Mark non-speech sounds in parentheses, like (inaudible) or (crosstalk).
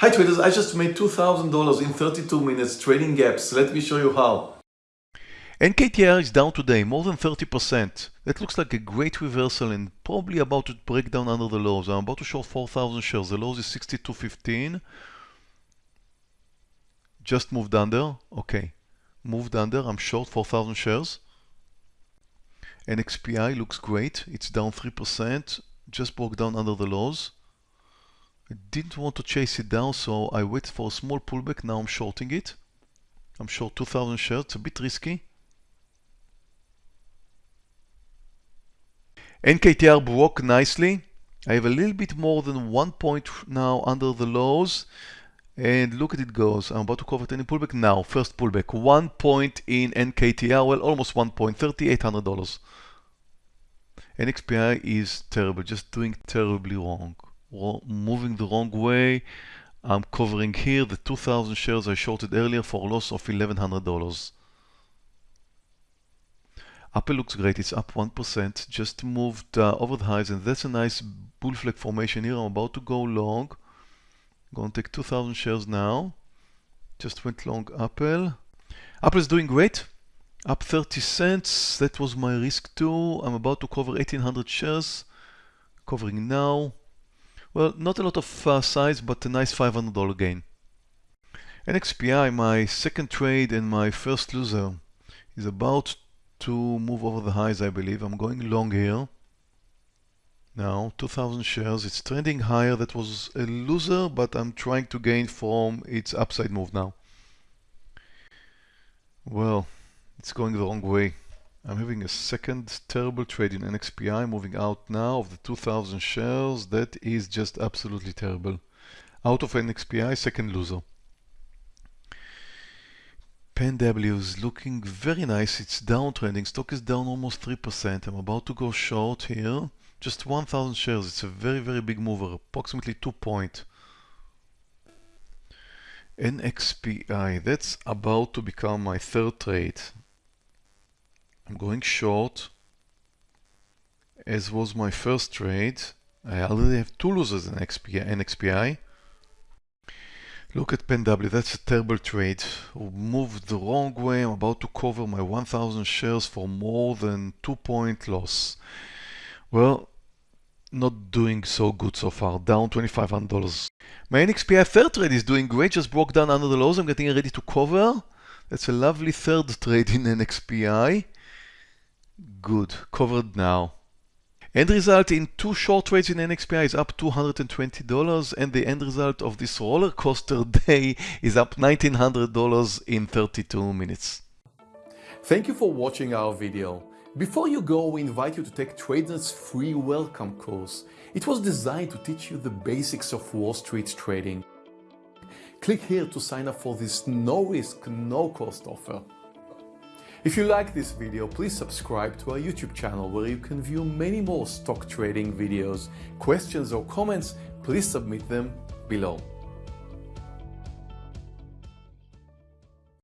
Hi traders, I just made $2,000 in 32 minutes trading gaps. Let me show you how. NKTR is down today, more than 30%. That looks like a great reversal and probably about to break down under the lows. I'm about to short 4,000 shares. The lows is 62.15. Just moved under. Okay. Moved under. I'm short 4,000 shares. NXPI looks great. It's down 3%. Just broke down under the lows. I didn't want to chase it down, so I waited for a small pullback. Now I'm shorting it. I'm short 2,000 shares. It's a bit risky. NKTR broke nicely. I have a little bit more than one point now under the lows. And look at it goes. I'm about to cover any pullback now. First pullback. One point in NKTR. Well, almost one point. $3,800. NXPI is terrible. Just doing terribly wrong. Moving the wrong way. I'm covering here the 2,000 shares I shorted earlier for a loss of $1,100. Apple looks great, it's up 1%, just moved uh, over the highs and that's a nice bull flag formation here. I'm about to go long. Going to take 2,000 shares now. Just went long Apple. Apple is doing great, up 30 cents. That was my risk too. I'm about to cover 1,800 shares, covering now. Well, not a lot of uh, size, but a nice $500 gain. NXPI, my second trade and my first loser, is about to move over the highs, I believe. I'm going long here. Now, 2,000 shares. It's trending higher. That was a loser, but I'm trying to gain from its upside move now. Well, it's going the wrong way. I'm having a second terrible trade in NXPI moving out now of the 2000 shares. That is just absolutely terrible. Out of NXPI, second loser. PenW is looking very nice. It's downtrending. Stock is down almost 3%. I'm about to go short here. Just 1,000 shares. It's a very, very big mover. Approximately 2 point. NXPI. That's about to become my third trade. I'm going short. As was my first trade. I already have two losers in NXPI. Look at PenW, that's a terrible trade. Moved the wrong way, I'm about to cover my 1000 shares for more than 2 point loss. Well, not doing so good so far, down $2,500. My NXPI third trade is doing great, just broke down under the lows, I'm getting ready to cover. That's a lovely third trade in NXPI. Good, covered now. End result in two short trades in NXPI is up $220 and the end result of this roller coaster (laughs) day is up $1,900 in 32 minutes. Thank you for watching our video. Before you go, we invite you to take TradeNet's free welcome course. It was designed to teach you the basics of Wall Street trading. Click here to sign up for this no-risk, no-cost offer. If you like this video, please subscribe to our YouTube channel where you can view many more stock trading videos. Questions or comments, please submit them below.